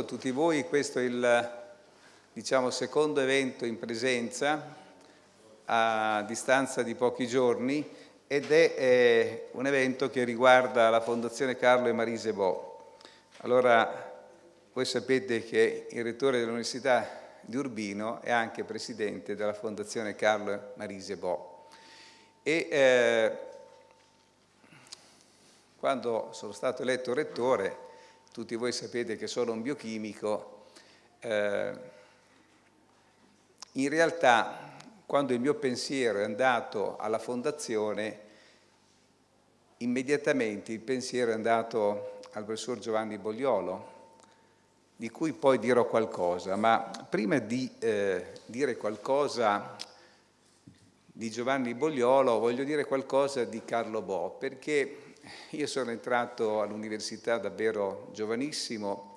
a tutti voi, questo è il diciamo, secondo evento in presenza a distanza di pochi giorni ed è eh, un evento che riguarda la Fondazione Carlo e Marise Bo. Allora, voi sapete che il rettore dell'Università di Urbino è anche presidente della Fondazione Carlo e Marise Bo. E eh, quando sono stato eletto rettore, tutti voi sapete che sono un biochimico, eh, in realtà quando il mio pensiero è andato alla fondazione, immediatamente il pensiero è andato al professor Giovanni Bogliolo, di cui poi dirò qualcosa, ma prima di eh, dire qualcosa di Giovanni Bogliolo voglio dire qualcosa di Carlo Bo, perché io sono entrato all'università davvero giovanissimo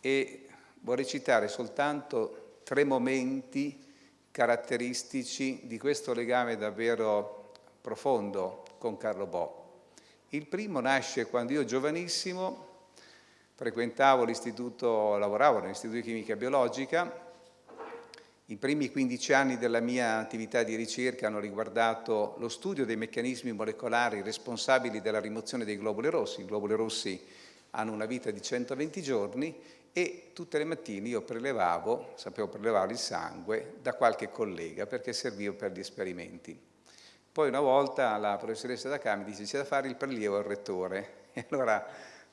e vorrei citare soltanto tre momenti caratteristici di questo legame davvero profondo con Carlo Bo. Il primo nasce quando io giovanissimo frequentavo l'istituto, lavoravo nell'Istituto di Chimica Biologica i primi 15 anni della mia attività di ricerca hanno riguardato lo studio dei meccanismi molecolari responsabili della rimozione dei globuli rossi. I globuli rossi hanno una vita di 120 giorni e tutte le mattine io prelevavo, sapevo prelevare il sangue da qualche collega perché serviva per gli esperimenti. Poi una volta la professoressa da Cami dice c'è da fare il prelievo al rettore e allora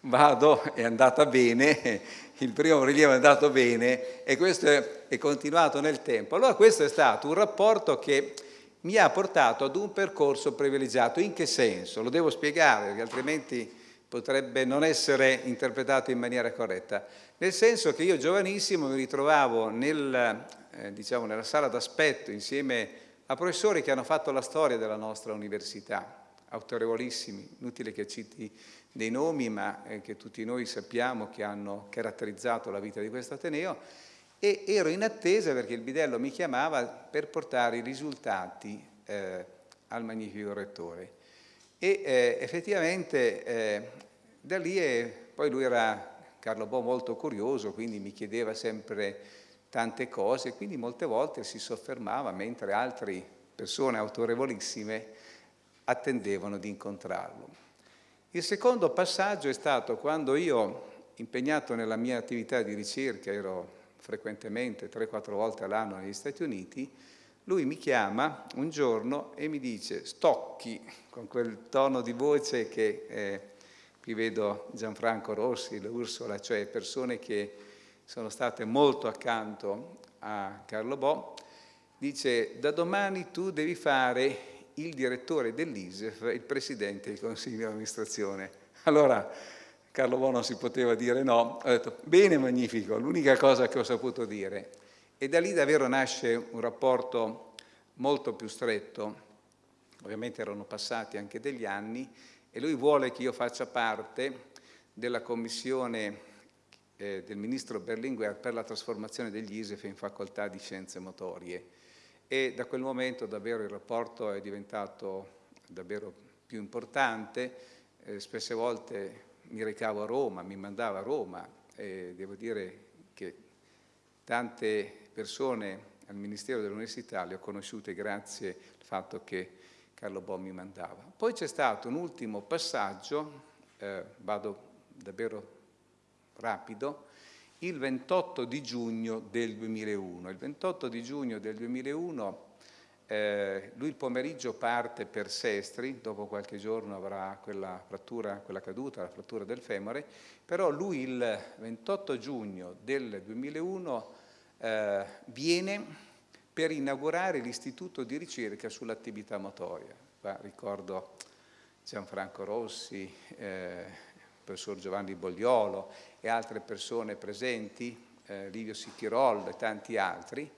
vado, è andata bene, il primo rilievo è andato bene e questo è, continuato nel tempo. Allora questo è stato un rapporto che mi ha portato ad un percorso privilegiato. In che senso? Lo devo spiegare, perché altrimenti potrebbe non essere interpretato in maniera corretta. Nel senso che io giovanissimo mi ritrovavo nel, eh, diciamo, nella sala d'aspetto insieme a professori che hanno fatto la storia della nostra università, autorevolissimi, inutile che citi dei nomi, ma eh, che tutti noi sappiamo che hanno caratterizzato la vita di questo Ateneo, e ero in attesa perché il bidello mi chiamava per portare i risultati eh, al magnifico rettore. E eh, effettivamente eh, da lì, è, poi lui era Carlo Bo molto curioso, quindi mi chiedeva sempre tante cose, quindi molte volte si soffermava mentre altre persone autorevolissime attendevano di incontrarlo. Il secondo passaggio è stato quando io, impegnato nella mia attività di ricerca, ero frequentemente 3-4 volte all'anno negli Stati Uniti, lui mi chiama un giorno e mi dice stocchi, con quel tono di voce che eh, qui vedo Gianfranco Rossi, l'Ursola, cioè persone che sono state molto accanto a Carlo Bo, dice da domani tu devi fare il direttore dell'ISEF e il presidente del consiglio di amministrazione. Allora Carlo Bono si poteva dire no, ho detto bene, magnifico, l'unica cosa che ho saputo dire. E da lì davvero nasce un rapporto molto più stretto, ovviamente erano passati anche degli anni, e lui vuole che io faccia parte della commissione eh, del ministro Berlinguer per la trasformazione degli ISEF in facoltà di scienze motorie e da quel momento davvero il rapporto è diventato davvero più importante, eh, spesse volte mi recavo a Roma, mi mandava a Roma e devo dire che tante persone al Ministero dell'Università le ho conosciute grazie al fatto che Carlo Bo mi mandava. Poi c'è stato un ultimo passaggio, eh, vado davvero rapido, il 28 di giugno del 2001. Il 28 di giugno del 2001 eh, lui il pomeriggio parte per Sestri, dopo qualche giorno avrà quella frattura, quella caduta, la frattura del femore, però lui il 28 giugno del 2001 eh, viene per inaugurare l'istituto di ricerca sull'attività motoria. Qua ricordo Gianfranco Rossi, eh, professor Giovanni Bogliolo e altre persone presenti, eh, Livio Sicchirol e tanti altri.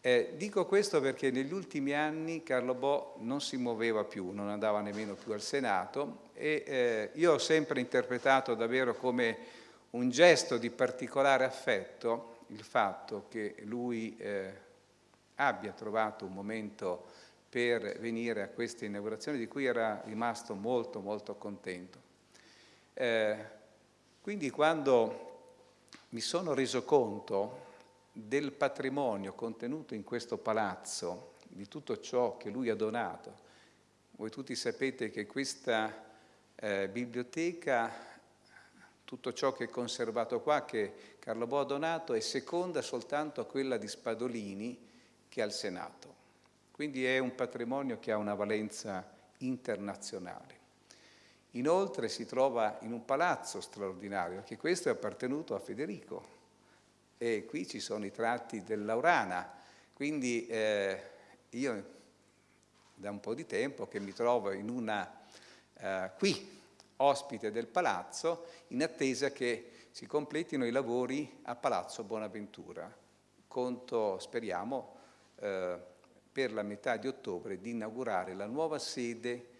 Eh, dico questo perché negli ultimi anni Carlo Bo non si muoveva più, non andava nemmeno più al Senato e eh, io ho sempre interpretato davvero come un gesto di particolare affetto il fatto che lui eh, abbia trovato un momento per venire a questa inaugurazione di cui era rimasto molto molto contento. Eh, quindi quando mi sono reso conto del patrimonio contenuto in questo palazzo, di tutto ciò che lui ha donato. Voi tutti sapete che questa eh, biblioteca, tutto ciò che è conservato qua, che Carlo Bo ha donato, è seconda soltanto a quella di Spadolini che al Senato. Quindi è un patrimonio che ha una valenza internazionale. Inoltre si trova in un palazzo straordinario, che questo è appartenuto a Federico. E qui ci sono i tratti dell'Aurana. Quindi eh, io da un po' di tempo che mi trovo in una, eh, qui, ospite del palazzo, in attesa che si completino i lavori a Palazzo Bonaventura. Conto, speriamo, eh, per la metà di ottobre di inaugurare la nuova sede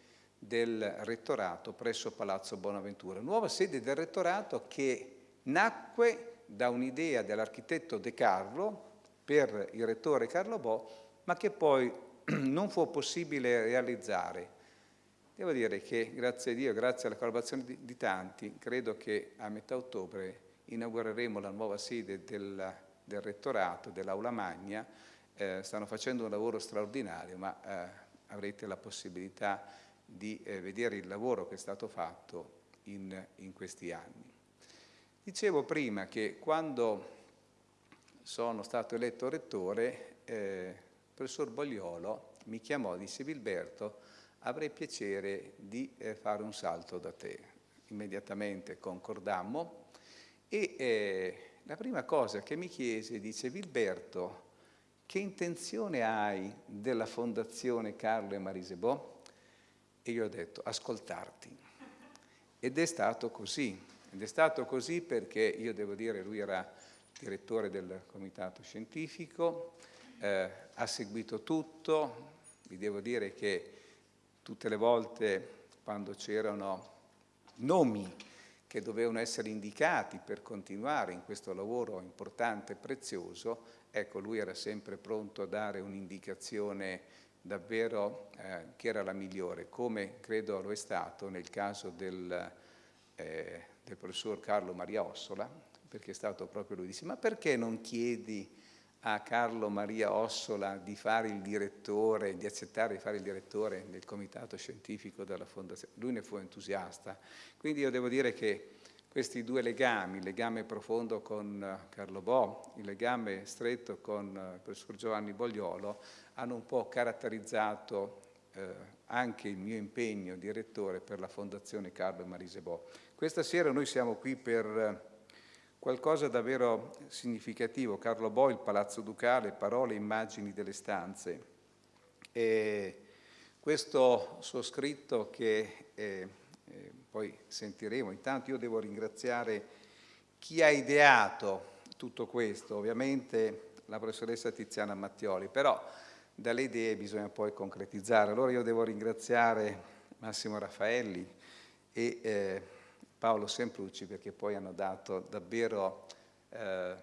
del rettorato presso Palazzo Bonaventura. Nuova sede del rettorato che nacque da un'idea dell'architetto De Carlo per il rettore Carlo Bo, ma che poi non fu possibile realizzare. Devo dire che, grazie a Dio, grazie alla collaborazione di, di tanti, credo che a metà ottobre inaugureremo la nuova sede del, del rettorato, dell'Aula Magna. Eh, stanno facendo un lavoro straordinario, ma eh, avrete la possibilità di eh, vedere il lavoro che è stato fatto in, in questi anni. Dicevo prima che quando sono stato eletto rettore, eh, il professor Bogliolo mi chiamò, disse Vilberto, avrei piacere di eh, fare un salto da te. Immediatamente concordammo e eh, la prima cosa che mi chiese, dice Vilberto, che intenzione hai della Fondazione Carlo e Marisebò? E io ho detto, ascoltarti. Ed è stato così. Ed è stato così perché io devo dire, lui era direttore del comitato scientifico, eh, ha seguito tutto, vi devo dire che tutte le volte quando c'erano nomi che dovevano essere indicati per continuare in questo lavoro importante e prezioso, ecco lui era sempre pronto a dare un'indicazione davvero eh, che era la migliore, come credo lo è stato nel caso del, eh, del professor Carlo Maria Ossola, perché è stato proprio lui, disse ma perché non chiedi a Carlo Maria Ossola di fare il direttore, di accettare di fare il direttore del comitato scientifico della fondazione. Lui ne fu entusiasta. Quindi io devo dire che questi due legami, il legame profondo con Carlo Bo, il legame stretto con il professor Giovanni Bogliolo, hanno un po' caratterizzato eh, anche il mio impegno di rettore per la Fondazione Carlo e Marise Bo. Questa sera noi siamo qui per eh, qualcosa davvero significativo. Carlo Bo, il Palazzo Ducale, parole e immagini delle stanze. E questo suo scritto che eh, eh, poi sentiremo, intanto io devo ringraziare chi ha ideato tutto questo, ovviamente la professoressa Tiziana Mattioli, però dalle idee bisogna poi concretizzare. Allora io devo ringraziare Massimo Raffaelli e eh, Paolo Semprucci perché poi hanno dato davvero eh,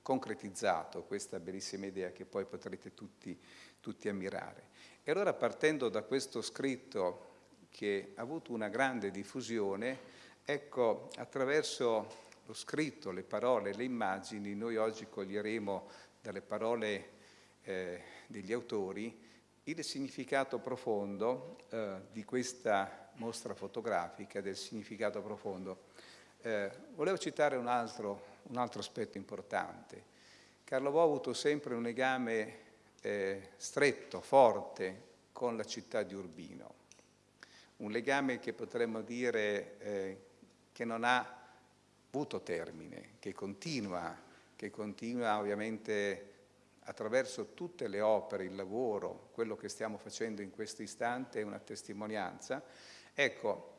concretizzato questa bellissima idea che poi potrete tutti, tutti ammirare. E allora partendo da questo scritto che ha avuto una grande diffusione, ecco, attraverso lo scritto, le parole, le immagini, noi oggi coglieremo dalle parole eh, degli autori il significato profondo eh, di questa mostra fotografica, del significato profondo. Eh, volevo citare un altro, un altro, aspetto importante. Carlo Bo ha avuto sempre un legame eh, stretto, forte con la città di Urbino, un legame che potremmo dire eh, che non ha avuto termine, che continua, che continua ovviamente attraverso tutte le opere, il lavoro, quello che stiamo facendo in questo istante è una testimonianza, ecco,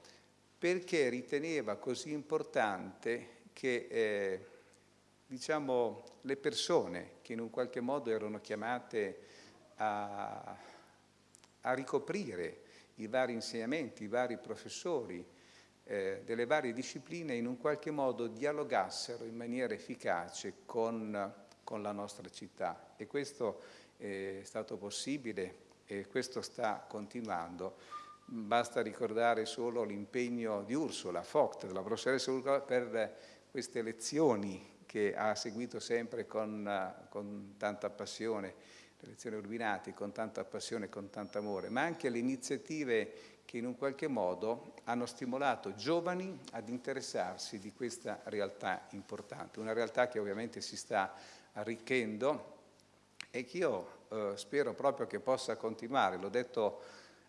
perché riteneva così importante che eh, diciamo, le persone che in un qualche modo erano chiamate a, a ricoprire i vari insegnamenti, i vari professori eh, delle varie discipline in un qualche modo dialogassero in maniera efficace con con la nostra città e questo è stato possibile e questo sta continuando. Basta ricordare solo l'impegno di Ursula Vogt, della professoressa Ursula, per queste lezioni che ha seguito sempre con, con tanta passione, le lezioni Urbinati, con tanta passione e con tanto amore, ma anche le iniziative che in un qualche modo hanno stimolato giovani ad interessarsi di questa realtà importante, una realtà che ovviamente si sta arricchendo e che io eh, spero proprio che possa continuare. L'ho detto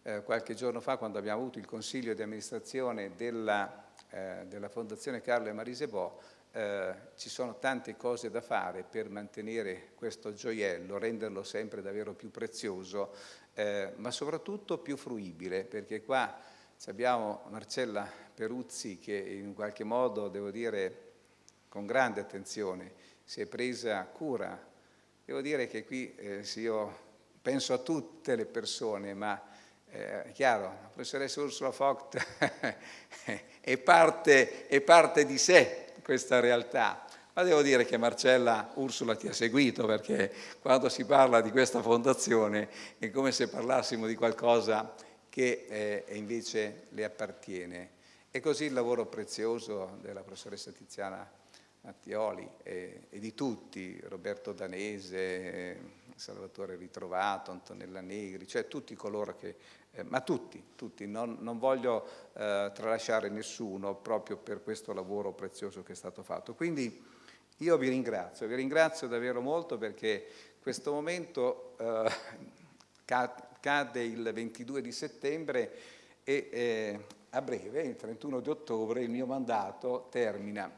eh, qualche giorno fa quando abbiamo avuto il consiglio di amministrazione della, eh, della Fondazione Carlo e Marise Bo, eh, ci sono tante cose da fare per mantenere questo gioiello, renderlo sempre davvero più prezioso, eh, ma soprattutto più fruibile, perché qua abbiamo Marcella Peruzzi che in qualche modo, devo dire, con grande attenzione si è presa cura. Devo dire che qui eh, io penso a tutte le persone, ma eh, chiaro, la professoressa Ursula Vogt è, parte, è parte di sé questa realtà. Ma devo dire che Marcella Ursula ti ha seguito perché quando si parla di questa fondazione è come se parlassimo di qualcosa che eh, invece le appartiene. E così il lavoro prezioso della professoressa Tiziana Mattioli e, e di tutti, Roberto Danese, Salvatore Ritrovato, Antonella Negri, cioè tutti coloro che eh, ma tutti, tutti, non, non voglio eh, tralasciare nessuno proprio per questo lavoro prezioso che è stato fatto. Quindi io vi ringrazio, vi ringrazio davvero molto perché questo momento eh, cade il 22 di settembre e eh, a breve, il 31 di ottobre, il mio mandato termina.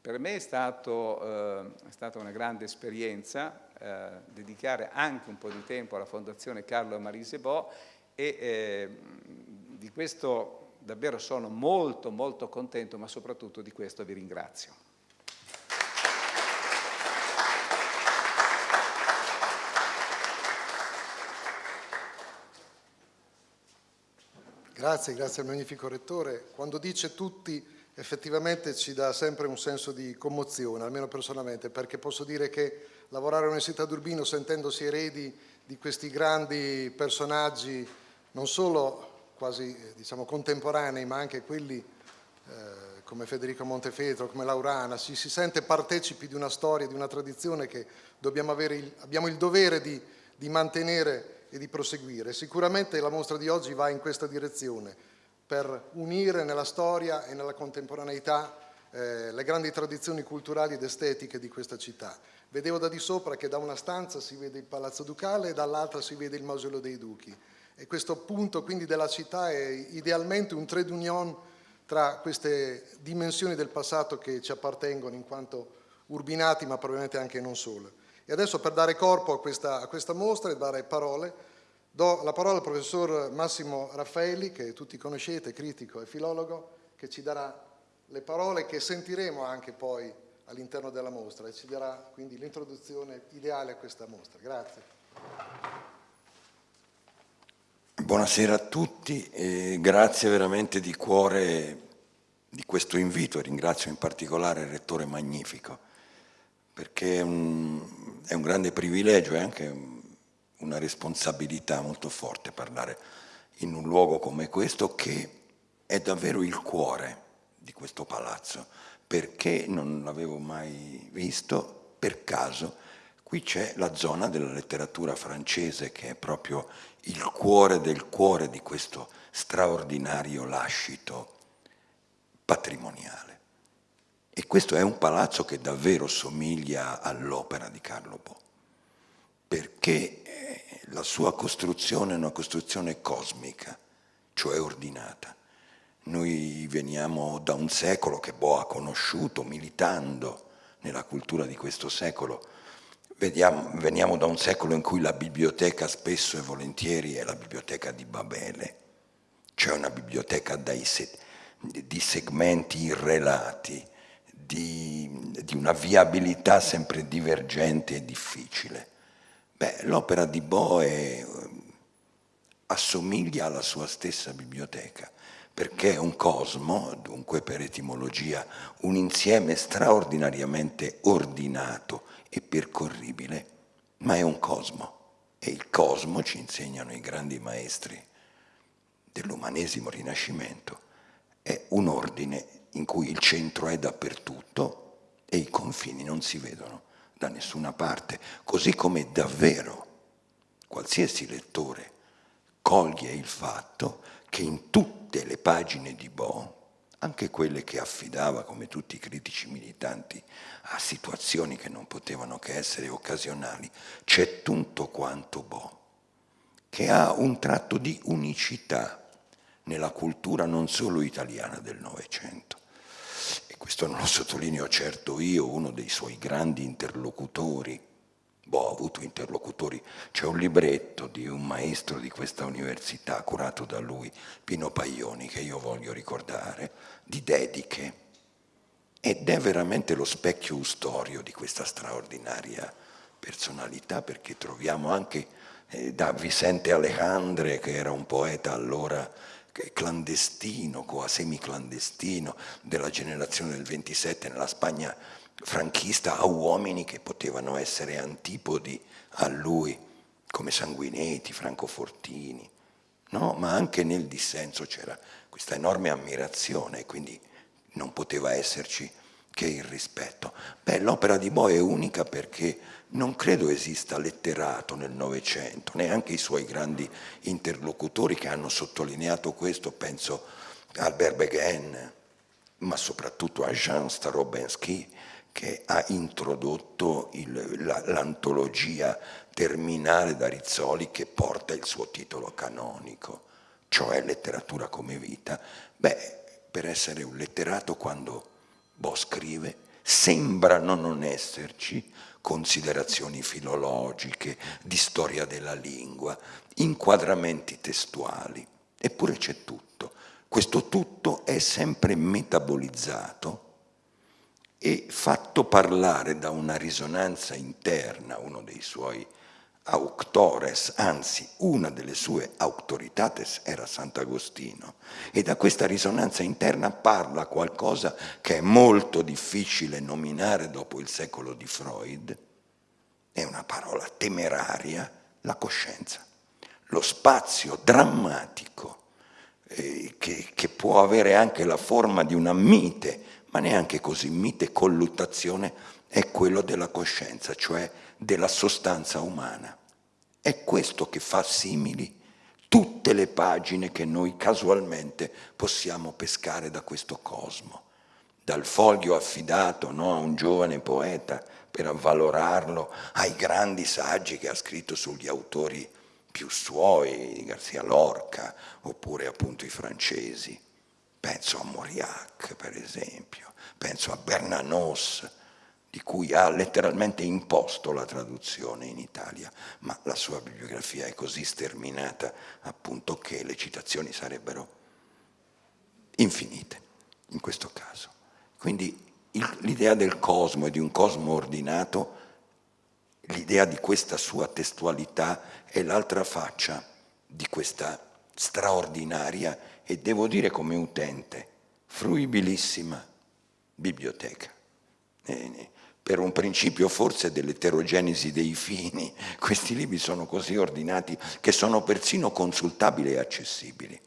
Per me è, stato, eh, è stata una grande esperienza eh, dedicare anche un po' di tempo alla Fondazione Carlo Marise Bo e eh, di questo davvero sono molto molto contento, ma soprattutto di questo vi ringrazio. Grazie, grazie al magnifico Rettore. Quando dice tutti effettivamente ci dà sempre un senso di commozione, almeno personalmente, perché posso dire che lavorare all'Università d'Urbino sentendosi eredi di questi grandi personaggi non solo quasi diciamo, contemporanei, ma anche quelli eh, come Federico Montefeltro, come Laurana, si, si, sente partecipi di una storia, di una tradizione che il, abbiamo il dovere di, di mantenere e di proseguire. Sicuramente la mostra di oggi va in questa direzione, per unire nella storia e nella contemporaneità eh, le grandi tradizioni culturali ed estetiche di questa città. Vedevo da di sopra che da una stanza si vede il Palazzo Ducale e dall'altra si vede il Mausoleo dei Duchi e questo punto quindi della città è idealmente un trade union tra queste dimensioni del passato che ci appartengono in quanto urbinati ma probabilmente anche non solo. E adesso per dare corpo a questa, a questa mostra e dare parole do la parola al professor Massimo Raffaelli che tutti conoscete, critico e filologo che ci darà le parole che sentiremo anche poi all'interno della mostra e ci darà quindi l'introduzione ideale a questa mostra. Grazie. Buonasera a tutti e grazie veramente di cuore di questo invito, ringrazio in particolare il Rettore Magnifico, perché è un, è un grande privilegio e anche una responsabilità molto forte parlare in un luogo come questo che è davvero il cuore di questo palazzo, perché non l'avevo mai visto per caso Qui c'è la zona della letteratura francese che è proprio il cuore del cuore di questo straordinario lascito patrimoniale. E questo è un palazzo che davvero somiglia all'opera di Carlo Bo, perché eh, la sua costruzione è una costruzione cosmica, cioè ordinata. Noi veniamo da un secolo che Bo ha conosciuto militando nella cultura di questo secolo, Vediamo, veniamo da un secolo in cui la biblioteca spesso e volentieri è la biblioteca di Babele, cioè una biblioteca se, di segmenti irrelati, di, di, una viabilità sempre divergente e difficile. l'opera di Boe assomiglia alla sua stessa biblioteca, perché un cosmo, dunque per etimologia un insieme straordinariamente ordinato e percorribile, ma è un cosmo. E il cosmo, ci insegnano i grandi maestri dell'umanesimo rinascimento, è un ordine in cui il centro è dappertutto e i confini non si vedono da nessuna parte, così come davvero qualsiasi lettore coglie il fatto che in tutte le pagine di Bo, anche quelle che affidava, come tutti i critici militanti, a situazioni che non potevano che essere occasionali, c'è tutto quanto Bo, che ha un tratto di unicità nella cultura non solo italiana del Novecento. E questo non lo sottolineo certo io, uno dei suoi grandi interlocutori, boh, ho avuto interlocutori, c'è un libretto di un maestro di questa università curato da lui, Pino Paglioni, che io voglio ricordare, di dediche, ed è veramente lo specchio ustorio di questa straordinaria personalità, perché troviamo anche eh, da Vicente Alejandre, che era un poeta allora clandestino, semiclandestino, della generazione del 27 nella Spagna franchista a uomini che potevano essere antipodi a lui, come Sanguinetti, Franco Fortini, no? ma anche nel dissenso c'era questa enorme ammirazione quindi non poteva esserci che il rispetto. Beh, l'opera di Bo è unica perché non credo esista letterato nel Novecento, neanche i suoi grandi interlocutori che hanno sottolineato questo, penso a Albert Beghen, ma soprattutto a Jean Starobensky, che ha introdotto l'antologia terminale da Rizzoli che porta il suo titolo canonico, cioè letteratura come vita. Beh, per essere un letterato quando Bo scrive sembrano non esserci considerazioni filologiche, di storia della lingua, inquadramenti testuali, eppure c'è tutto. Questo tutto è sempre metabolizzato e fatto parlare da una risonanza interna, uno dei suoi auctores, anzi una delle sue autoritates era Sant'Agostino. E da questa risonanza interna parla qualcosa che è molto difficile nominare dopo il secolo di Freud, è una parola temeraria, la coscienza, lo spazio drammatico eh, che, che può avere anche la forma di una mite ma neanche così mite colluttazione è quello della coscienza, cioè della sostanza umana. È questo che fa simili tutte le pagine che noi casualmente possiamo pescare da questo cosmo. Dal foglio affidato no, a un giovane poeta per avvalorarlo, ai grandi saggi che ha scritto sugli autori più suoi, Garcia Lorca, oppure appunto i francesi. Penso a Mauriac, per esempio, penso a Bernanos, di cui ha letteralmente imposto la traduzione in Italia, ma la sua bibliografia è così sterminata appunto che le citazioni sarebbero infinite in questo caso. Quindi l'idea del cosmo e di un cosmo ordinato, l'idea di questa sua testualità è l'altra faccia di questa straordinaria e devo dire come utente, fruibilissima biblioteca. E per un principio forse dell'eterogenesi dei fini, questi libri sono così ordinati che sono persino consultabili e accessibili.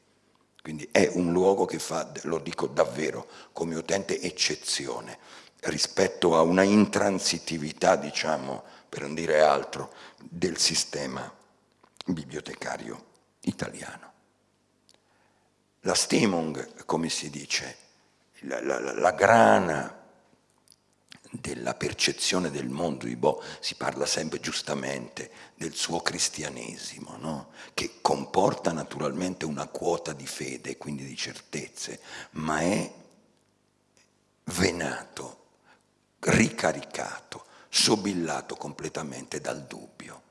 Quindi è un luogo che fa, lo dico davvero, come utente eccezione rispetto a una intransitività, diciamo, per non dire altro, del sistema bibliotecario italiano. La Stimmung, come si dice, la, la, la grana della percezione del mondo di Bo, si parla sempre giustamente del suo cristianesimo, no? che comporta naturalmente una quota di fede, quindi di certezze, ma è venato, ricaricato, sobillato completamente dal dubbio.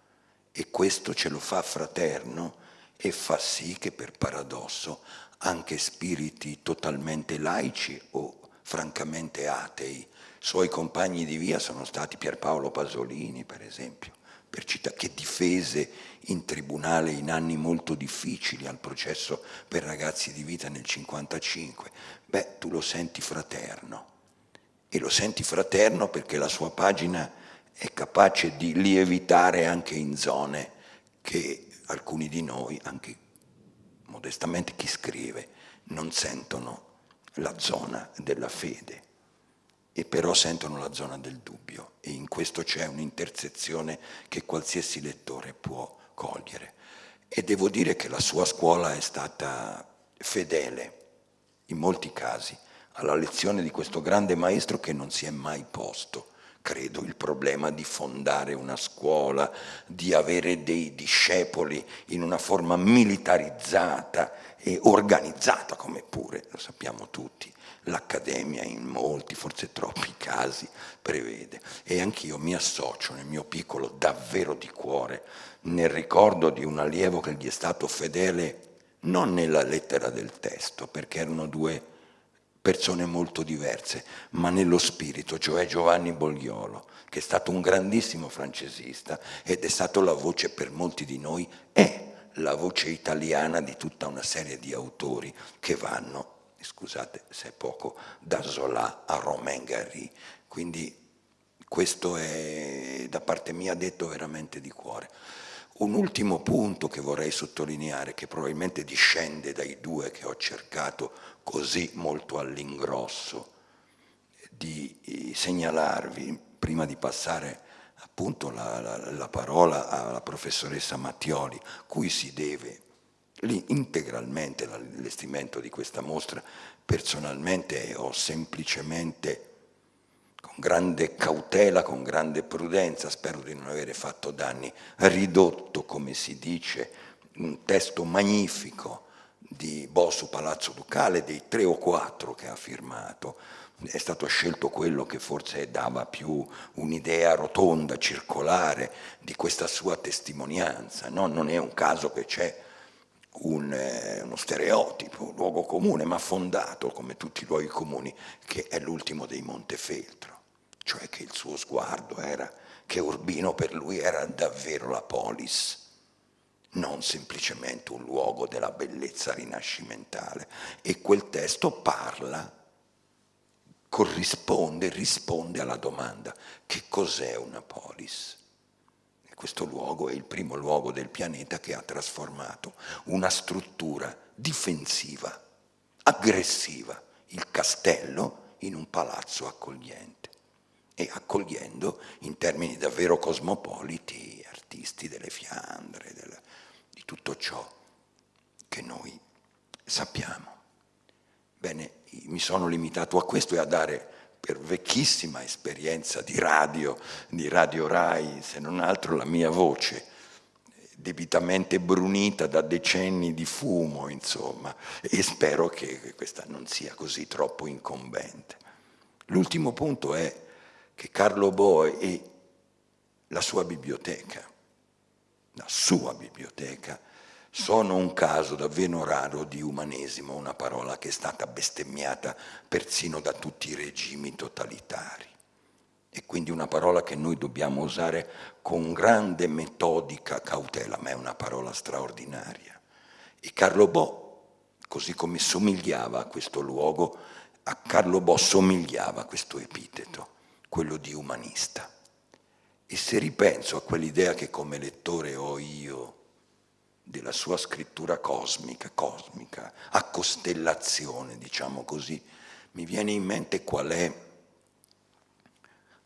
E questo ce lo fa fraterno e fa sì che per paradosso anche spiriti totalmente laici o francamente atei. Suoi compagni di via sono stati Pierpaolo Pasolini, per esempio, per città, che difese in tribunale in anni molto difficili al processo per ragazzi di vita nel 55. Beh, tu lo senti fraterno. E lo senti fraterno perché la sua pagina è capace di lievitare anche in zone che alcuni di noi, anche modestamente chi scrive, non sentono la zona della fede e però sentono la zona del dubbio e in questo c'è un'intersezione che qualsiasi lettore può cogliere. E devo dire che la sua scuola è stata fedele in molti casi alla lezione di questo grande maestro che non si è mai posto credo, il problema di fondare una scuola, di avere dei discepoli in una forma militarizzata e organizzata, come pure, lo sappiamo tutti, l'Accademia in molti, forse troppi casi, prevede. E anch'io mi associo nel mio piccolo davvero di cuore nel ricordo di un allievo che gli è stato fedele non nella lettera del testo, perché erano due persone molto diverse, ma nello spirito, cioè Giovanni Bogliolo, che è stato un grandissimo francesista ed è stato la voce per molti di noi, è la voce italiana di tutta una serie di autori che vanno, scusate se è poco, da Zola a Romain Gary. Quindi questo è da parte mia detto veramente di cuore. Un ultimo punto che vorrei sottolineare, che probabilmente discende dai due che ho cercato così molto all'ingrosso di eh, segnalarvi, prima di passare appunto la, la, la parola alla professoressa Mattioli, cui si deve lì integralmente l'allestimento di questa mostra, personalmente ho semplicemente grande cautela, con grande prudenza, spero di non avere fatto danni, ridotto, come si dice, un testo magnifico di Bossu Palazzo Ducale, dei tre o quattro che ha firmato, è stato scelto quello che forse dava più un'idea rotonda, circolare di questa sua testimonianza. No? Non è un caso che c'è un, eh, uno stereotipo, un luogo comune, ma fondato, come tutti i luoghi comuni, che è l'ultimo dei Montefeltro cioè che il suo sguardo era che Urbino per lui era davvero la polis, non semplicemente un luogo della bellezza rinascimentale. E quel testo parla, corrisponde, risponde alla domanda che cos'è una polis? E questo luogo è il primo luogo del pianeta che ha trasformato una struttura difensiva, aggressiva, il castello in un palazzo accogliente e accogliendo in termini davvero cosmopoliti artisti delle Fiandre, del, di tutto ciò che noi sappiamo. Bene, mi sono limitato a questo e a dare per vecchissima esperienza di radio, di Radio Rai, se non altro la mia voce, debitamente brunita da decenni di fumo, insomma, e spero che questa non sia così troppo incombente. L'ultimo punto è che Carlo Bo e la sua biblioteca, la sua biblioteca, sono un caso davvero raro di umanesimo, una parola che è stata bestemmiata persino da tutti i regimi totalitari. E quindi una parola che noi dobbiamo usare con grande metodica cautela, ma è una parola straordinaria. E Carlo Bo, così come somigliava a questo luogo, a Carlo Bo somigliava questo epiteto quello di umanista. E se ripenso a quell'idea che come lettore ho io della sua scrittura cosmica, cosmica, a costellazione, diciamo così, mi viene in mente qual è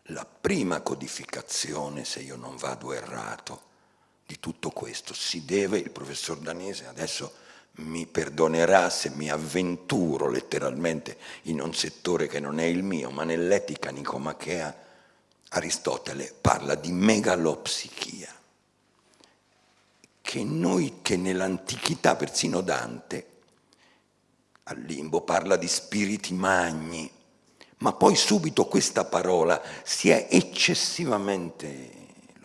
la prima codificazione, se io non vado errato, di tutto questo. Si deve, il professor Danese adesso mi perdonerà se mi avventuro letteralmente in un settore che non è il mio, ma nell'etica nicomachea Aristotele parla di megalopsichia, che noi che nell'antichità, persino Dante, al limbo parla di spiriti magni, ma poi subito questa parola si è eccessivamente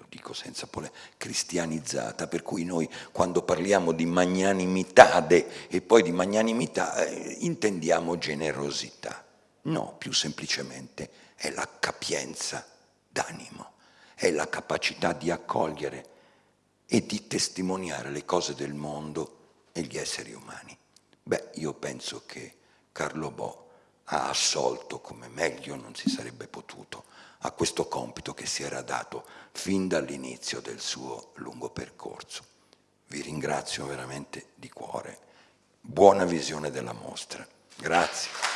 dico senza pole, cristianizzata, per cui noi quando parliamo di magnanimitade e poi di magnanimità eh, intendiamo generosità. No, più semplicemente è la capienza d'animo, è la capacità di accogliere e di testimoniare le cose del mondo e gli esseri umani. Beh, io penso che Carlo Bo ha assolto come meglio non si sarebbe potuto a questo compito che si era dato fin dall'inizio del suo lungo percorso. Vi ringrazio veramente di cuore. Buona visione della mostra. Grazie.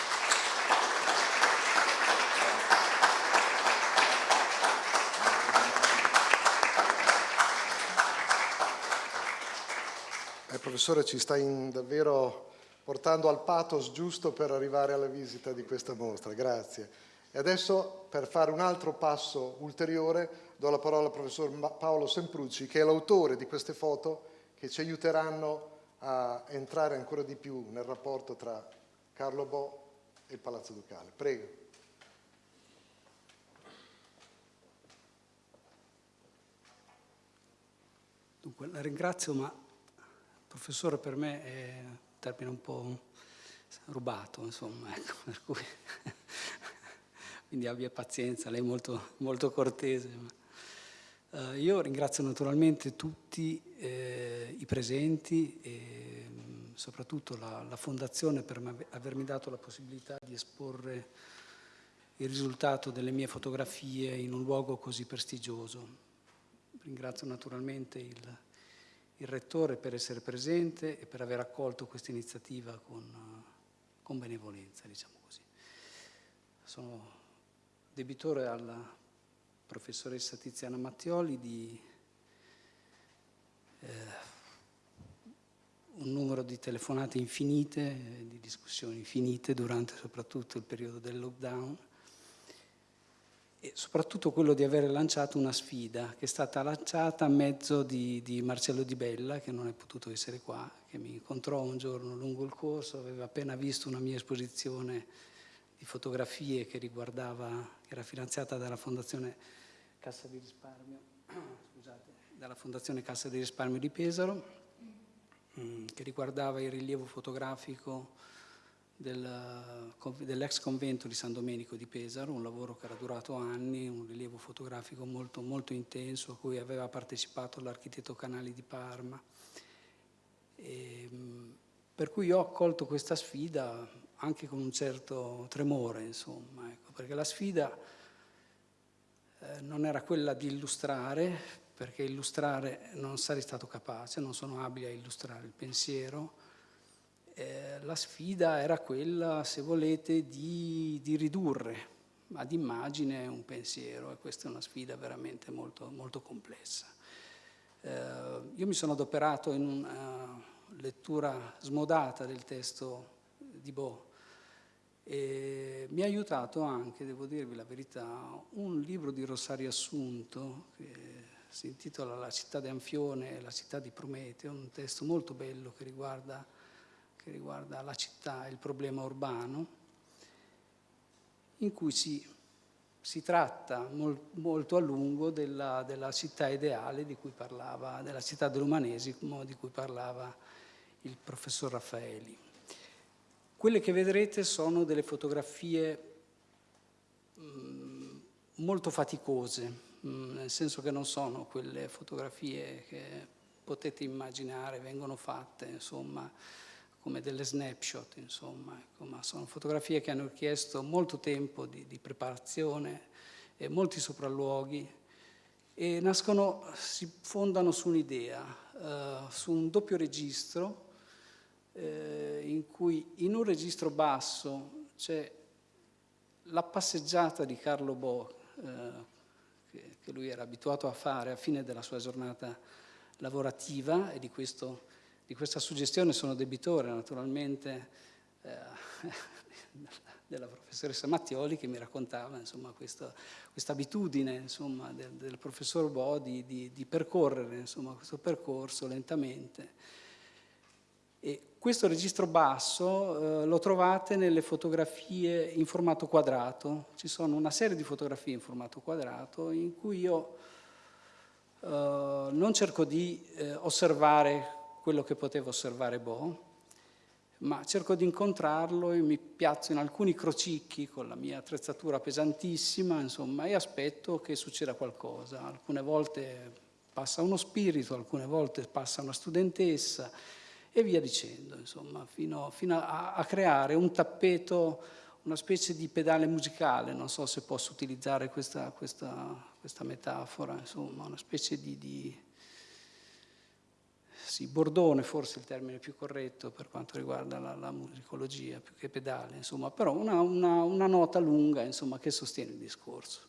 Eh, professore, ci sta davvero portando al pathos giusto per arrivare alla visita di questa mostra, grazie. E adesso, per fare un altro passo ulteriore, do la parola al professor Paolo Semprucci, che è l'autore di queste foto che ci aiuteranno a entrare ancora di più nel rapporto tra Carlo Bo e il Palazzo Ducale. Prego. Dunque, la ringrazio, ma professore per me è un termine un po' rubato, insomma, ecco, per cui quindi abbia pazienza, lei è molto, molto cortese. Uh, io ringrazio naturalmente tutti eh, i presenti e mh, soprattutto la, la Fondazione per avermi dato la possibilità di esporre il risultato delle mie fotografie in un luogo così prestigioso. Ringrazio naturalmente il, il Rettore per essere presente e per aver accolto questa iniziativa con, con benevolenza, diciamo così. Sono debitore alla professoressa Tiziana Mattioli di eh, un numero di telefonate infinite, di discussioni infinite durante soprattutto il periodo del lockdown e soprattutto quello di aver lanciato una sfida che è stata lanciata a mezzo di, di, Marcello Di Bella, che non è potuto essere qua, che mi incontrò un giorno lungo il corso, aveva appena visto una mia esposizione di fotografie che riguardava, che era finanziata dalla Fondazione Cassa di Risparmio, scusate, dalla Fondazione Cassa di Risparmio di Pesaro, mm, che riguardava il rilievo fotografico dell'ex convento di San Domenico di Pesaro, un lavoro che era durato anni, un rilievo fotografico molto, molto intenso a cui aveva partecipato l'architetto Canali di Parma. E, per cui ho accolto questa sfida anche con un certo tremore, insomma, ecco, perché la sfida eh, non era quella di illustrare, perché illustrare non sarei stato capace, non sono abile a illustrare il pensiero, eh, la sfida era quella, se volete, di, di, ridurre ad immagine un pensiero e questa è una sfida veramente molto, molto complessa. Eh, io mi sono adoperato in una lettura smodata del testo di Bo e mi ha aiutato anche, devo dirvi la verità, un libro di Rosario Assunto che si intitola La città di Anfione e la città di Prometeo, un testo molto bello che riguarda che riguarda la città e il problema urbano, in cui si, si tratta mol, molto a lungo della, della, città ideale di cui parlava, della città dell'umanesimo di cui parlava il professor Raffaeli. Quelle che vedrete sono delle fotografie mm, molto faticose, mm, nel senso che non sono quelle fotografie che potete immaginare vengono fatte, insomma, come delle snapshot, insomma, ecco, ma sono fotografie che hanno richiesto molto tempo di, di preparazione e molti sopralluoghi e nascono, si fondano su un'idea, uh, su un doppio registro eh, in cui in un registro basso c'è la passeggiata di Carlo Bo, eh, che, che lui era abituato a fare a fine della sua giornata lavorativa e di questo di questa suggestione sono debitore naturalmente eh, della professoressa Mattioli che mi raccontava questa, questa abitudine insomma, del, del, professor Bo di, di, di percorrere insomma, questo percorso lentamente. E questo registro basso eh, lo trovate nelle fotografie in formato quadrato, ci sono una serie di fotografie in formato quadrato in cui io eh, non cerco di eh, osservare quello che potevo osservare Bo, ma cerco di incontrarlo e mi piazzo in alcuni crocicchi con la mia attrezzatura pesantissima, insomma, e aspetto che succeda qualcosa. Alcune volte passa uno spirito, alcune volte passa una studentessa e via dicendo, insomma, fino, fino a, a, creare un tappeto, una specie di pedale musicale, non so se posso utilizzare questa, questa, questa metafora, insomma, una specie di, di sì, bordone forse il termine più corretto per quanto riguarda la, la musicologia, più che pedale, insomma, però una, una, una nota lunga insomma, che sostiene il discorso.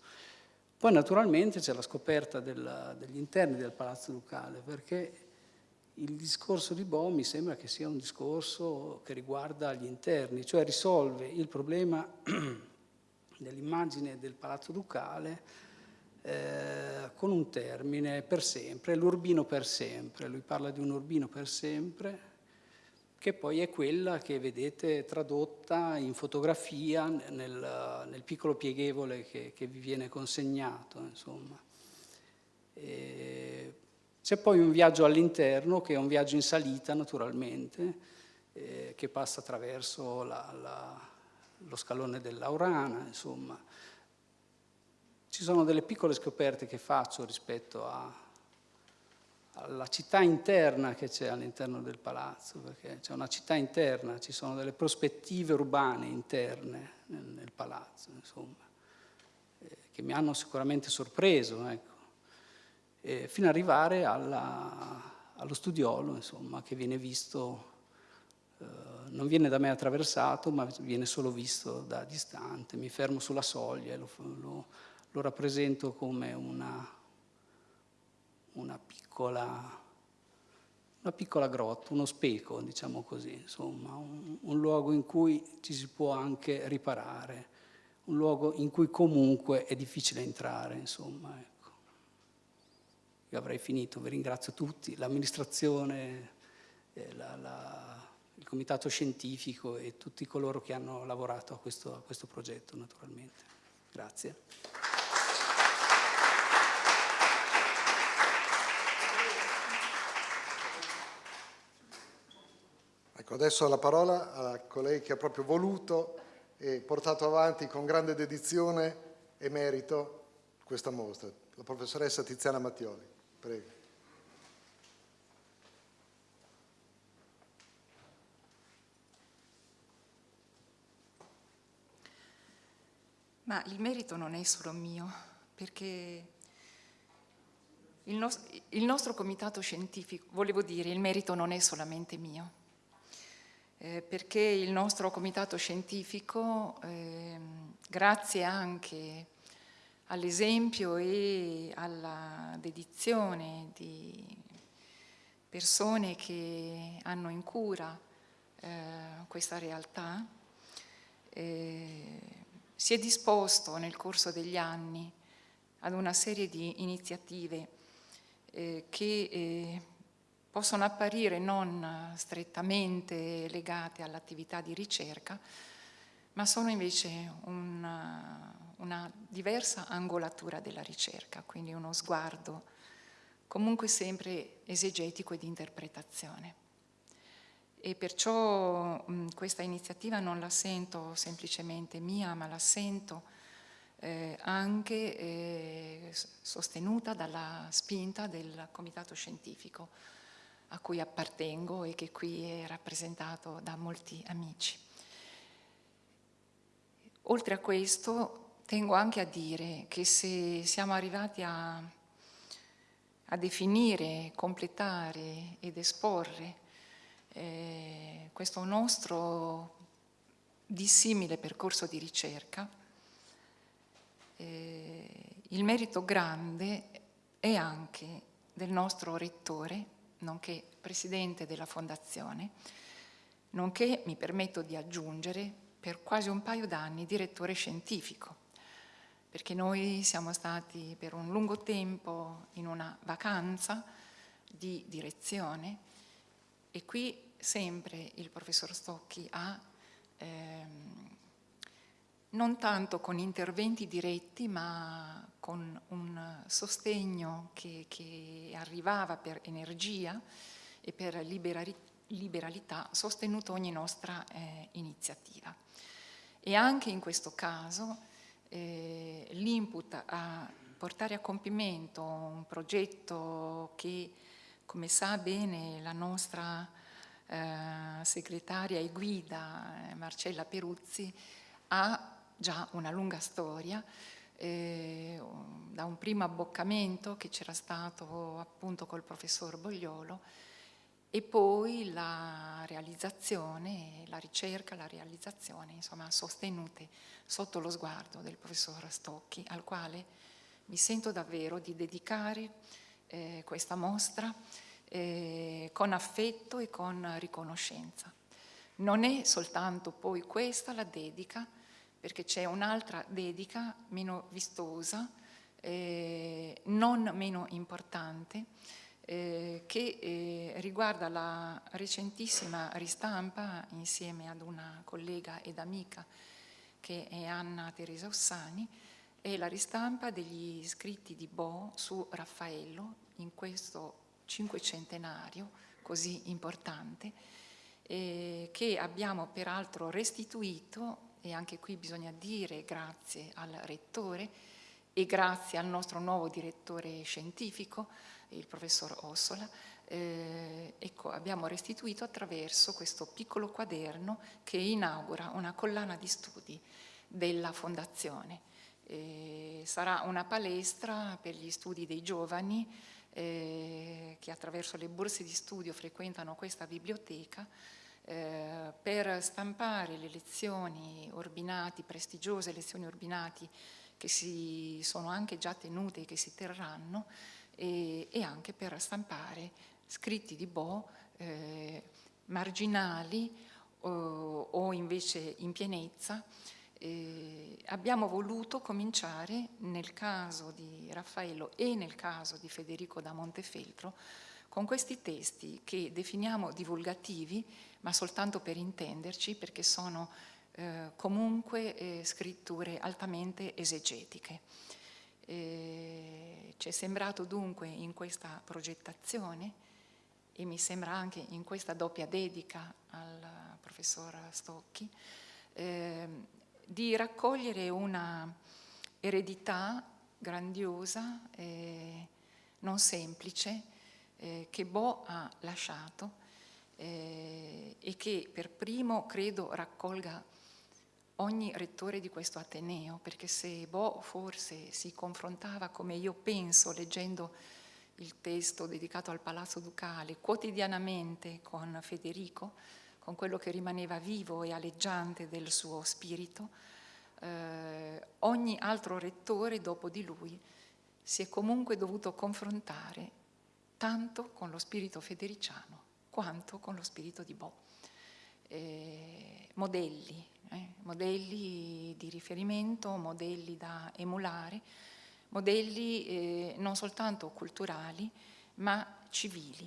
Poi naturalmente c'è la scoperta del, degli interni del Palazzo Ducale, perché il discorso di Bo mi sembra che sia un discorso che riguarda gli interni, cioè risolve il problema dell'immagine del Palazzo Ducale eh, con un termine per sempre, l'urbino per sempre. Lui parla di un urbino per sempre, che poi è quella che vedete tradotta in fotografia nel, nel piccolo pieghevole che, che, vi viene consegnato. C'è poi un viaggio all'interno, che è un viaggio in salita naturalmente, eh, che passa attraverso la, la, lo scalone dell'Aurana, insomma. Ci sono delle piccole scoperte che faccio rispetto a, alla città interna che c'è all'interno del palazzo, perché c'è una città interna, ci sono delle prospettive urbane interne nel, nel palazzo, insomma, eh, che mi hanno sicuramente sorpreso. Ecco eh, fino ad arrivare alla, allo studiolo, insomma, che viene visto, eh, non viene da me attraversato, ma viene solo visto da distante. Mi fermo sulla soglia e lo, lo, lo rappresento come una, una, piccola, una piccola grotta, uno speco, diciamo così, insomma, un, un luogo in cui ci si può anche riparare, un luogo in cui comunque è difficile entrare, insomma. Ecco. Io avrei finito, vi ringrazio tutti, l'amministrazione, eh, la, la, il comitato scientifico e tutti coloro che hanno lavorato a questo, a questo progetto naturalmente. Grazie. Ecco, adesso la parola a colei che ha proprio voluto e portato avanti con grande dedizione e merito questa mostra, la professoressa Tiziana Mattioli. Prego. Ma il merito non è solo mio, perché il, no il, nostro comitato scientifico, volevo dire, il merito non è solamente mio, eh, perché il nostro comitato scientifico, eh, grazie anche all'esempio e alla dedizione di persone che hanno in cura eh, questa realtà, eh, si è disposto nel corso degli anni ad una serie di iniziative eh, che eh, possono apparire non strettamente legate all'attività di ricerca, ma sono invece una, una diversa angolatura della ricerca, quindi uno sguardo comunque sempre esegetico e di interpretazione. E perciò mh, questa iniziativa non la sento semplicemente mia, ma la sento eh, anche eh, sostenuta dalla spinta del comitato scientifico a cui appartengo e che qui è rappresentato da molti amici. Oltre a questo tengo anche a dire che se siamo arrivati a, a definire, completare ed esporre eh, questo nostro dissimile percorso di ricerca, eh, il merito grande è anche del nostro rettore, nonché presidente della fondazione, nonché, mi permetto di aggiungere, per quasi un paio d'anni direttore scientifico perché noi siamo stati per un lungo tempo in una vacanza di direzione e qui sempre il professor Stocchi ha, ehm, non tanto con interventi diretti, ma con un sostegno che, che arrivava per energia e per liberalità, sostenuto ogni nostra eh, iniziativa. E anche in questo caso eh, l'input a portare a compimento un progetto che, come sa bene la nostra eh, segretaria e guida eh, Marcella Peruzzi, ha già una lunga storia, eh, da un primo abboccamento che c'era stato appunto col professor Bogliolo e poi la realizzazione, la ricerca, la realizzazione, insomma, sostenute sotto lo sguardo del professor Stocchi, al quale mi sento davvero di dedicare eh, questa mostra eh, con affetto e con riconoscenza. Non è soltanto poi questa la dedica, perché c'è un'altra dedica meno vistosa, eh, non meno importante, eh, che eh, riguarda la recentissima ristampa insieme ad una collega ed amica che è Anna Teresa Ossani, è la ristampa degli scritti di Bo su Raffaello in questo cinquecentenario così importante, eh, che abbiamo peraltro restituito, e anche qui bisogna dire grazie al rettore e grazie al nostro nuovo direttore scientifico, il professor Ossola, eh, ecco, abbiamo restituito attraverso questo piccolo quaderno che inaugura una collana di studi della Fondazione. Eh, sarà una palestra per gli studi dei giovani eh, che attraverso le borse di studio frequentano questa biblioteca eh, per stampare le lezioni ordinati, prestigiose lezioni ordinati che si sono anche già tenute e che si terranno e, e anche per stampare scritti di Bo eh, marginali o, o, invece in pienezza. Eh, abbiamo voluto cominciare nel caso di Raffaello e nel caso di Federico da Montefeltro con questi testi che definiamo divulgativi, ma soltanto per intenderci, perché sono eh, comunque eh, scritture altamente esegetiche. Eh, ci è sembrato dunque in questa progettazione e mi sembra anche in questa doppia dedica al professor Stocchi eh, di raccogliere una eredità grandiosa, eh, non semplice, eh, che Bo ha lasciato eh, e che per primo credo raccolga ogni rettore di questo Ateneo, perché se Bo forse si confrontava, come io penso, leggendo il testo dedicato al Palazzo Ducale, quotidianamente con Federico, con quello che rimaneva vivo e aleggiante del suo spirito, eh, ogni altro rettore dopo di lui si è comunque dovuto confrontare tanto con lo spirito federiciano quanto con lo spirito di Bo. Eh, modelli, eh, modelli di riferimento, modelli da emulare, modelli eh, non soltanto culturali ma civili.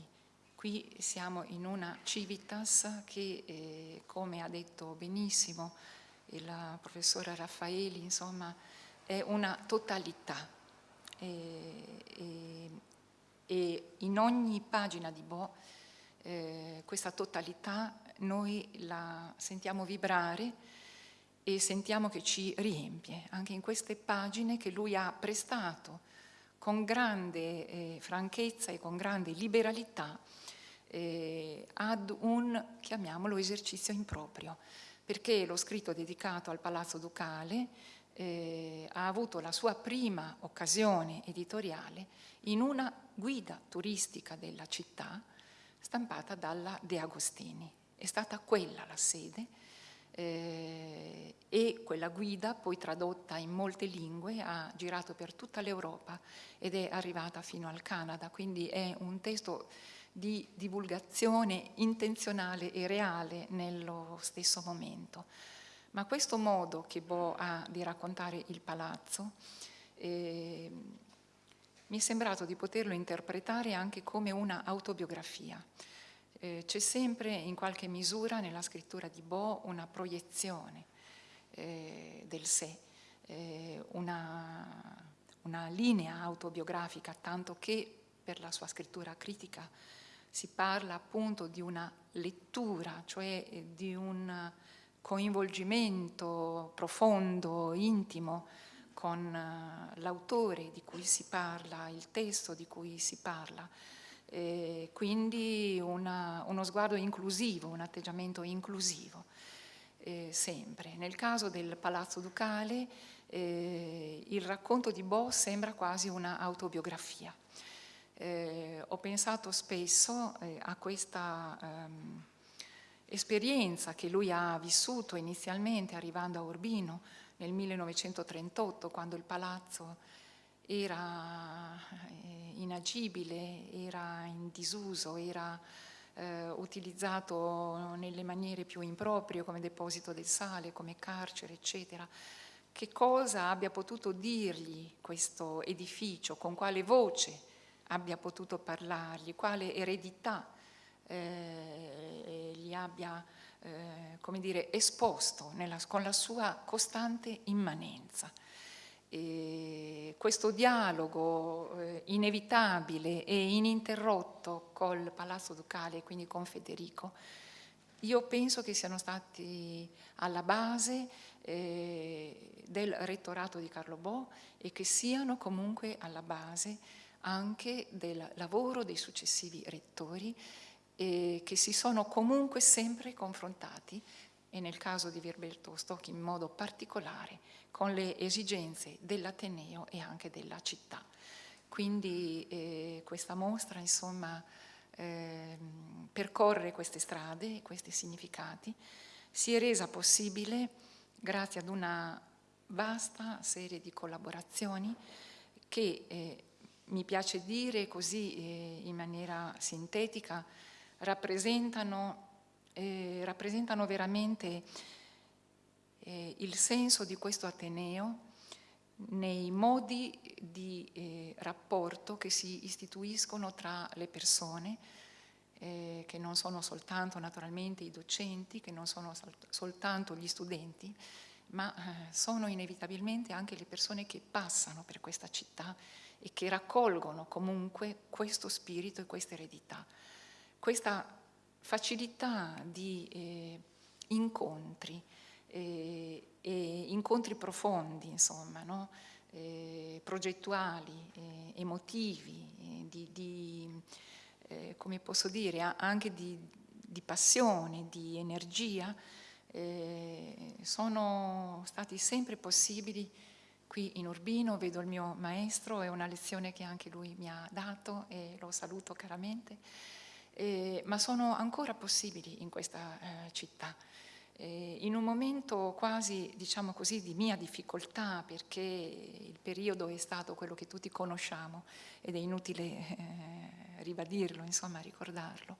Qui siamo in una civitas che, eh, come ha detto benissimo il professore Raffaeli, insomma, è una totalità. E, e in ogni pagina di Bo eh, questa totalità noi la sentiamo vibrare e sentiamo che ci riempie, anche in queste pagine che lui ha prestato con grande eh, franchezza e con grande liberalità eh, ad un, chiamiamolo, esercizio improprio, perché lo scritto dedicato al Palazzo Ducale eh, ha avuto la sua prima occasione editoriale in una guida turistica della città stampata dalla De Agostini. È stata quella la sede eh, e quella guida, poi tradotta in molte lingue, ha girato per tutta l'Europa ed è arrivata fino al Canada, quindi è un testo di divulgazione intenzionale e reale nello stesso momento. Ma questo modo che Bo ha di raccontare il palazzo eh, mi è sembrato di poterlo interpretare anche come una autobiografia. Eh, c'è sempre in qualche misura nella scrittura di Bo una proiezione eh, del sé, eh, una, una linea autobiografica, tanto che per la sua scrittura critica si parla appunto di una lettura, cioè di un coinvolgimento profondo, intimo con eh, l'autore di cui si parla, il testo di cui si parla. E quindi una, uno sguardo inclusivo, un atteggiamento inclusivo, eh, sempre. Nel caso del Palazzo Ducale eh, il racconto di Bo sembra quasi un'autobiografia. Eh, ho pensato spesso eh, a questa ehm, esperienza che lui ha vissuto inizialmente arrivando a Urbino nel 1938, quando il palazzo era eh, inagibile, era in disuso, era eh, utilizzato nelle maniere più improprie come deposito del sale, come carcere, eccetera. Che cosa abbia potuto dirgli questo edificio, con quale voce abbia potuto parlargli, quale eredità eh, gli abbia eh, come dire, esposto nella, con la sua costante immanenza. E questo dialogo eh, inevitabile e ininterrotto col Palazzo Ducale quindi con Federico, io penso che siano stati alla base eh, del rettorato di Carlo Bo e che siano comunque alla base anche del lavoro dei successivi rettori eh, che si sono comunque sempre confrontati e nel caso di Virberto Stocchi in modo particolare con le esigenze dell'Ateneo e anche della città. Quindi eh, questa mostra insomma eh, percorre queste strade, questi significati, si è resa possibile grazie ad una vasta serie di collaborazioni che eh, mi piace dire così eh, in maniera sintetica rappresentano, eh, rappresentano veramente eh, il senso di questo Ateneo nei modi di eh, rapporto che si istituiscono tra le persone, eh, che non sono soltanto naturalmente i docenti, che non sono sol soltanto gli studenti, ma eh, sono inevitabilmente anche le persone che passano per questa città e che raccolgono comunque questo spirito e questa eredità. Questa facilità di eh, incontri, eh, incontri profondi, insomma, no? eh, progettuali, eh, emotivi, eh, di, di eh, come posso dire, anche di, di passione, di energia, sono stati sempre possibili qui in Urbino, vedo il mio maestro, è una lezione che anche lui mi ha dato e lo saluto caramente, ma sono ancora possibili in questa città eh, in un momento quasi, diciamo così, di mia difficoltà, perché il periodo è stato quello che tutti conosciamo ed è inutile eh, ribadirlo, insomma, ricordarlo.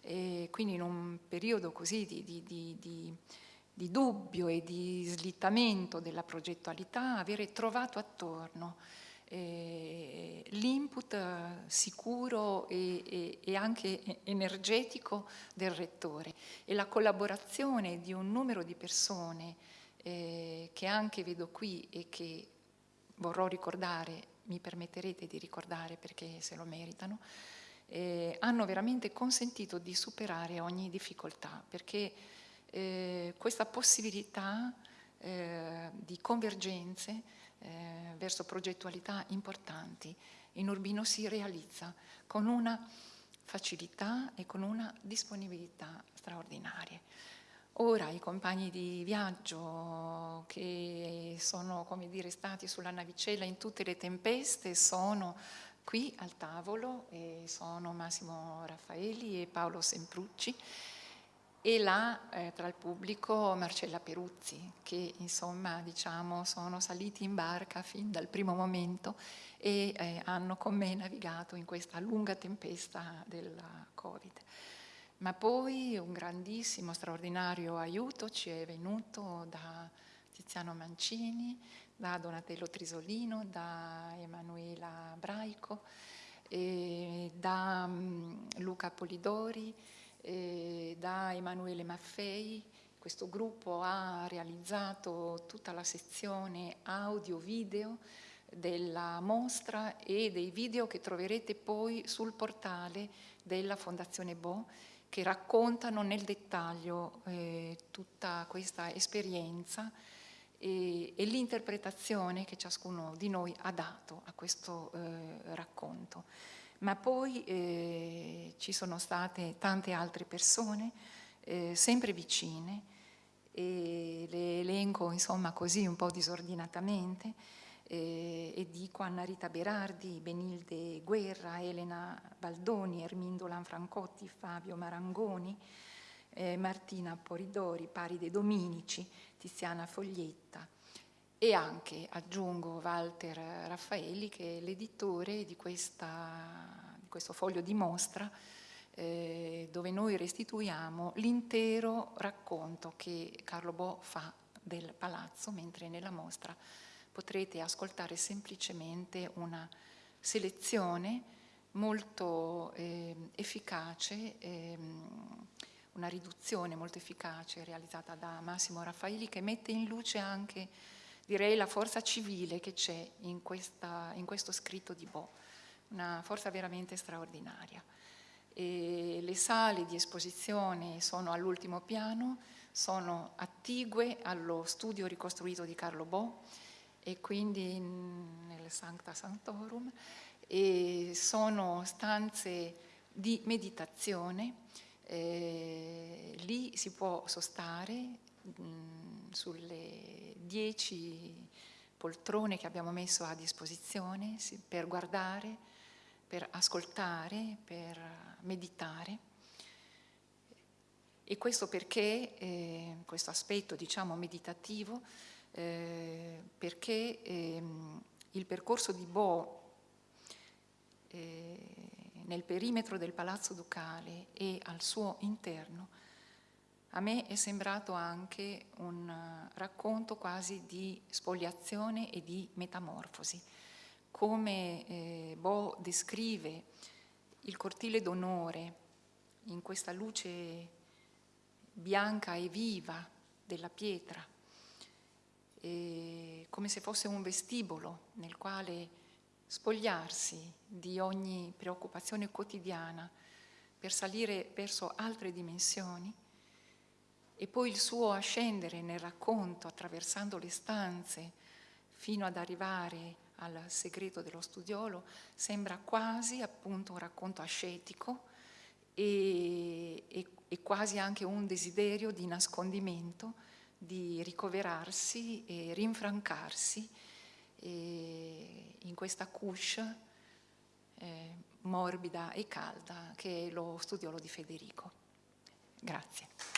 Quindi in un periodo così di, di, di, di dubbio e di slittamento della progettualità, avere trovato attorno eh, l'input sicuro e, e, e, anche energetico del rettore. E la collaborazione di un numero di persone eh, che anche vedo qui e che vorrò ricordare, mi permetterete di ricordare perché se lo meritano, eh, hanno veramente consentito di superare ogni difficoltà perché eh, questa possibilità eh, di convergenze eh, verso progettualità importanti in Urbino si realizza con una facilità e con una disponibilità straordinarie. Ora i compagni di viaggio che sono dire, stati sulla navicella in tutte le tempeste sono qui al tavolo e sono Massimo Raffaeli e Paolo Semprucci e là eh, tra il pubblico Marcella Peruzzi che insomma diciamo sono saliti in barca fin dal primo momento e eh, hanno con me navigato in questa lunga tempesta della Covid. Ma poi un grandissimo, straordinario aiuto ci è venuto da Tiziano Mancini, da Donatello Trisolino, da Emanuela Braico, da um, Luca Polidori, eh, da Emanuele Maffei. Questo gruppo ha realizzato tutta la sezione audio-video della mostra e dei video che troverete poi sul portale della Fondazione Bo che raccontano nel dettaglio eh, tutta questa esperienza e, e l'interpretazione che ciascuno di noi ha dato a questo eh, racconto ma poi eh, ci sono state tante altre persone eh, sempre vicine e le elenco insomma così un po' disordinatamente eh, e dico Anna Rita Berardi, Benilde Guerra, Elena Baldoni, Ermindo Lanfrancotti, Fabio Marangoni, eh, Martina Poridori, Paride Dominici, Tiziana Foglietta, e anche, aggiungo, Walter Raffaelli che è l'editore di, di, questo foglio di mostra eh, dove noi restituiamo l'intero racconto che Carlo Bo fa del palazzo, mentre nella mostra potrete ascoltare semplicemente una selezione molto eh, efficace, eh, una riduzione molto efficace realizzata da Massimo Raffaelli che mette in luce anche, direi, la forza civile che c'è in, in, questo scritto di Bo, una forza veramente straordinaria. E le sale di esposizione sono all'ultimo piano, sono attigue allo studio ricostruito di Carlo Bo e quindi nel Sancta Sanctorum e sono stanze di meditazione, eh, lì si può sostare mh, sulle dieci poltrone che abbiamo messo a disposizione per guardare, per ascoltare, per meditare. E questo perché, eh, questo aspetto diciamo meditativo, eh, perché eh, il percorso di Bo eh, nel perimetro del Palazzo Ducale e al suo interno, a me è sembrato anche un racconto quasi di spoliazione e di metamorfosi. Come eh, Bo descrive il cortile d'onore in questa luce bianca e viva della pietra, come se fosse un vestibolo nel quale spogliarsi di ogni preoccupazione quotidiana per salire verso altre dimensioni e poi il suo ascendere nel racconto attraversando le stanze fino ad arrivare al segreto dello studiolo sembra quasi appunto un racconto ascetico e, e, e quasi anche un desiderio di nascondimento, di ricoverarsi e rinfrancarsi e in questa couche eh, morbida e calda che è lo studiolo di Federico. Grazie.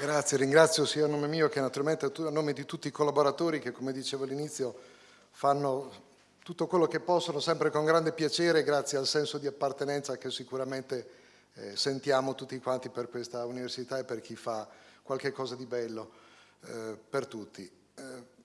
Grazie, ringrazio sia a nome mio che naturalmente a nome di tutti i collaboratori che, come dicevo all'inizio, fanno tutto quello che possono sempre con grande piacere grazie al senso di appartenenza che sicuramente eh, sentiamo tutti quanti per questa università e per chi fa qualche cosa di bello eh, per tutti. Eh,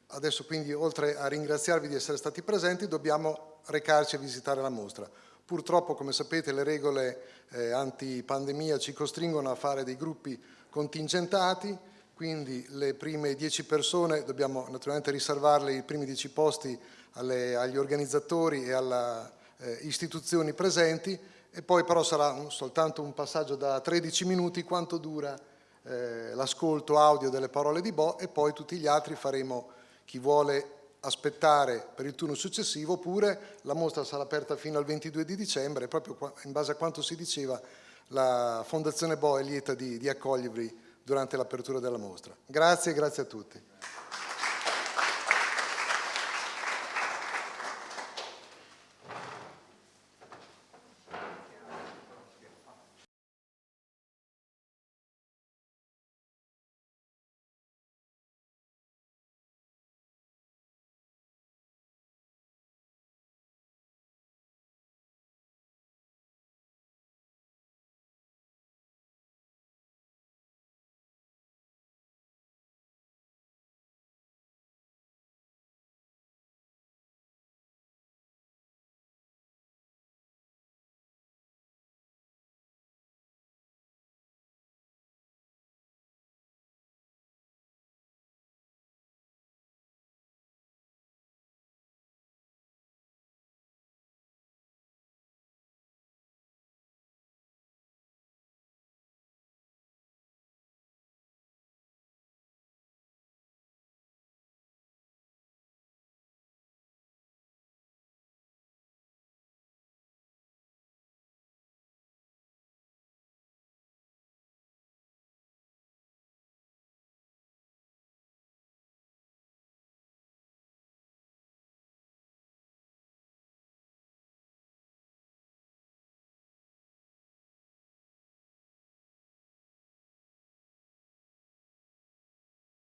adesso quindi oltre a ringraziarvi di essere stati presenti dobbiamo recarci a visitare la mostra. Purtroppo come sapete le regole eh, anti-pandemia ci costringono a fare dei gruppi contingentati, quindi le prime dieci persone dobbiamo naturalmente riservarle i primi dieci posti alle, agli organizzatori e alle eh, istituzioni presenti e poi però sarà un, soltanto un passaggio da 13 minuti quanto dura eh, l'ascolto audio delle parole di Bo e poi tutti gli altri faremo chi vuole aspettare per il turno successivo oppure la mostra sarà aperta fino al 22 di dicembre proprio in base a quanto si diceva la Fondazione Bo è lieta di, di accogliervi durante l'apertura della mostra. Grazie grazie a tutti.